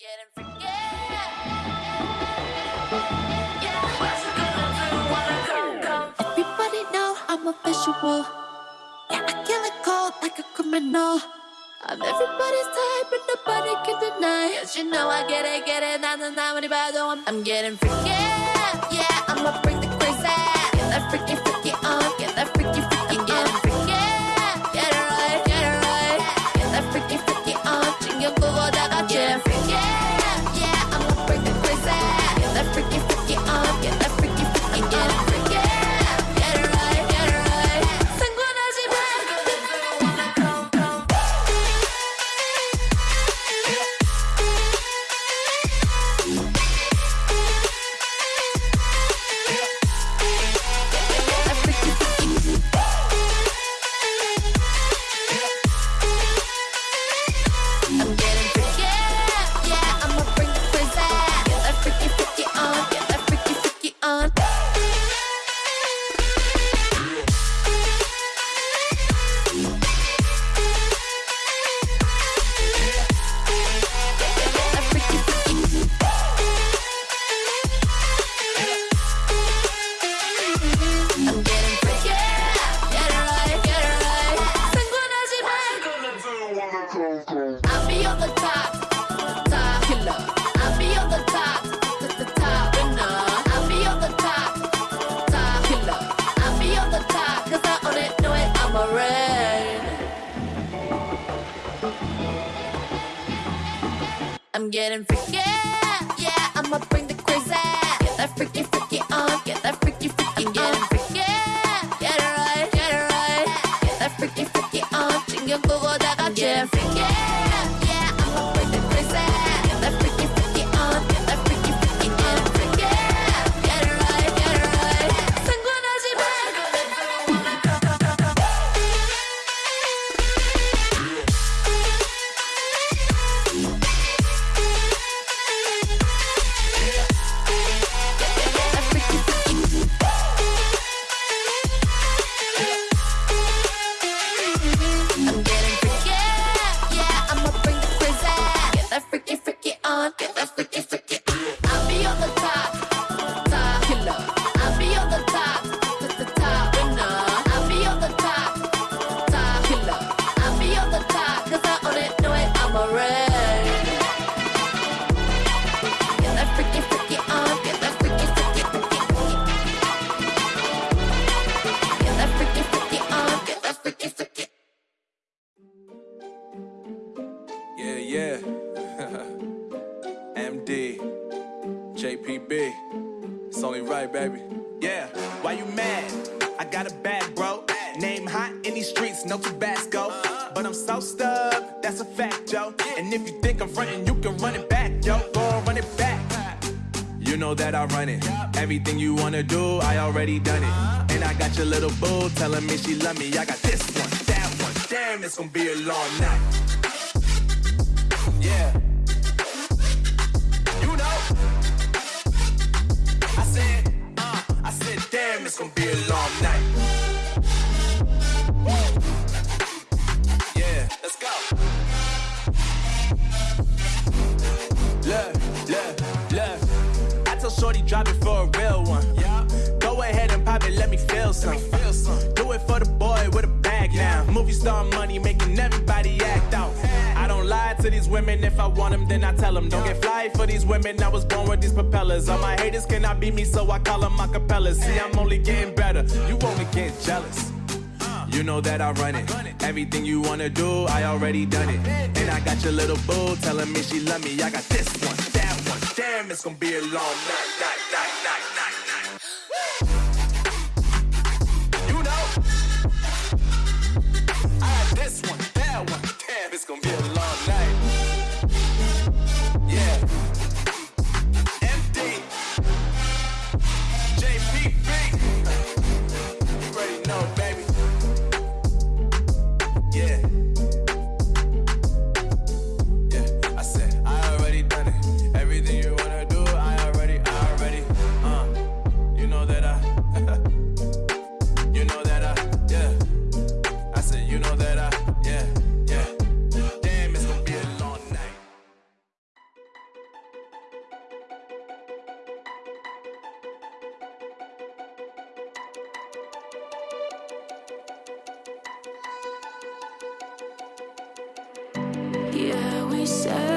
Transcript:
getting freaky. Yeah, what you gonna do when I come, come? Everybody know I'm a visual. Yeah, I kill it cold like a criminal. I'm everybody's type, but nobody can deny. Cause you know I get it, get it. 나는 아무리 봐도 I'm, I'm getting freaky. Yeah, I'ma bring the crazy. Get that freaky, freaky on. Get that freaky, freaky on. Getting freaky. Get it right, get it right. Get that freaky, freaky on. 신경 끄고 다 같이 getting freaky. I'm getting freaky, I got a bag, bro. Name hot in these streets, no Tabasco. But I'm so stuck, that's a fact, yo. And if you think I'm frontin', you can run it back, yo. Go run it back. You know that I run it. Everything you wanna do, I already done it. And I got your little boo telling me she love me. I got this one, that one. Damn, it's gonna be a long night. Yeah. It's gonna be a long night. Yeah, let's go. Look, look, look. I told Shorty drop it for a real one. Yeah. Go ahead and pop it, let me feel some. Feel some. Do it for the boy with a bag now. Movie star money making If I want them, then I tell them. Don't get fly for these women. I was born with these propellers. All my haters cannot beat me, so I call them my capellas. See, I'm only getting better. You only get jealous. You know that I run it. Everything you wanna do, I already done it. And I got your little boo telling me she love me. I got this one, that one. Damn, it's gonna be a long night, night, night, night, night, night. You know. I got this one, that one. Damn, it's gonna be a said.